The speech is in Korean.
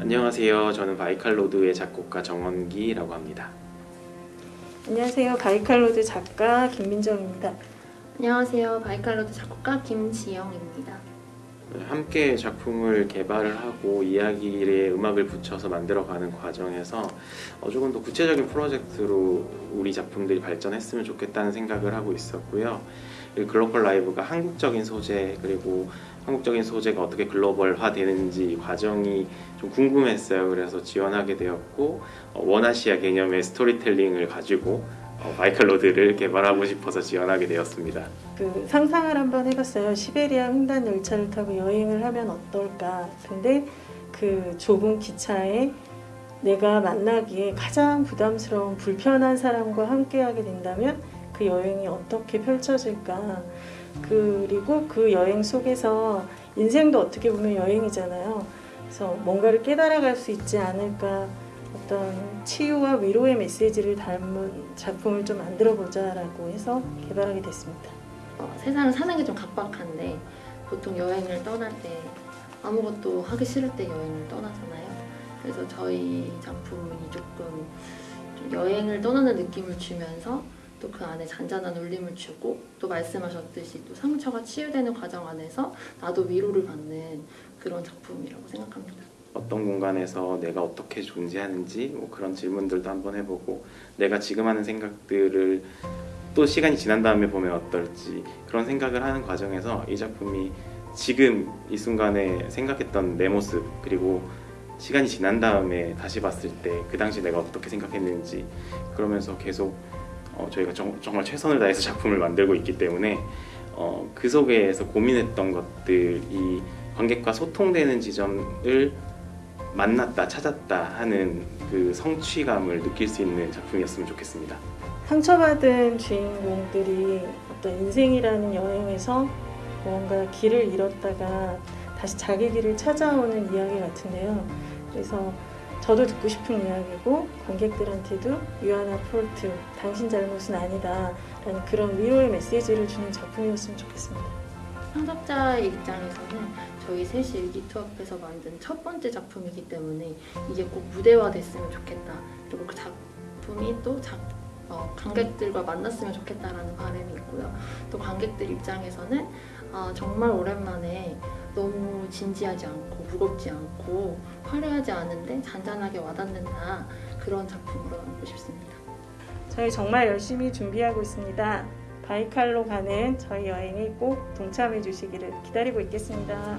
안녕하세요. 저는 바이칼로드의 작곡가 정원기라고 합니다. 안녕하세요. 바이칼로드 작가 김민정입니다. 안녕하세요. 바이칼로드 작곡가 김지영입니다. 함께 작품을 개발을 하고 이야기에 음악을 붙여서 만들어가는 과정에서 어, 조금 더 구체적인 프로젝트로 우리 작품들이 발전했으면 좋겠다는 생각을 하고 있었고요. 이 글로벌 라이브가 한국적인 소재 그리고 한국적인 소재가 어떻게 글로벌화 되는지 과정이 좀 궁금했어요. 그래서 지원하게 되었고 어, One Asia 개념의 스토리텔링을 가지고 어, 바이칼로드를 개발하고 싶어서 지원하게 되었습니다. 그 상상을 한번 해봤어요. 시베리아 횡단 열차를 타고 여행을 하면 어떨까. 근데 그 좁은 기차에 내가 만나기에 가장 부담스러운 불편한 사람과 함께하게 된다면 그 여행이 어떻게 펼쳐질까. 그리고 그 여행 속에서 인생도 어떻게 보면 여행이잖아요. 그래서 뭔가를 깨달아갈 수 있지 않을까. 어떤 치유와 위로의 메시지를 담은 작품을 좀 만들어 보자라고 해서 개발하게 됐습니다. 어, 세상을 사는 게 좀 각박한데 보통 여행을 떠날 때 아무것도 하기 싫을 때 여행을 떠나잖아요. 그래서 저희 작품이 조금 좀 여행을 떠나는 느낌을 주면서 또 그 안에 잔잔한 울림을 주고 또 말씀하셨듯이 또 상처가 치유되는 과정 안에서 나도 위로를 받는 그런 작품이라고 생각합니다. 어떤 공간에서 내가 어떻게 존재하는지 뭐 그런 질문들도 한번 해보고 내가 지금 하는 생각들을 또 시간이 지난 다음에 보면 어떨지 그런 생각을 하는 과정에서 이 작품이 지금 이 순간에 생각했던 내 모습 그리고 시간이 지난 다음에 다시 봤을 때 그 당시 내가 어떻게 생각했는지 그러면서 계속 어, 저희가 정, 말 최선을 다해서 작품을 만들고 있기 때문에 어, 그 속에서 고민했던 것들이 관객과 소통되는 지점을 만났다 찾았다 하는 그 성취감을 느낄 수 있는 작품이었으면 좋겠습니다. 상처받은 주인공들이 어떤 인생이라는 여행에서 뭔가 길을 잃었다가 다시 자기 길을 찾아오는 이야기 같은데요. 그래서 저도 듣고 싶은 이야기고 관객들한테도 유아나 폴트 당신 잘못은 아니다 라는 그런 위로의 메시지를 주는 작품이었으면 좋겠습니다. 창작자의 입장에서는 저희 셋이 일기투합해서 만든 첫 번째 작품이기 때문에 이게 꼭 무대화 됐으면 좋겠다. 그리고 그 작품이 또 작, 어, 관객들과 만났으면 좋겠다라는 바람이 있고요. 또 관객들 입장에서는 아, 정말 오랜만에 너무 진지하지 않고 무겁지 않고 화려하지 않은데 잔잔하게 와닿는다 그런 작품으로 남고 싶습니다. 저희 정말 열심히 준비하고 있습니다. 바이칼로 가는 저희 여행에 꼭 동참해 주시기를 기다리고 있겠습니다.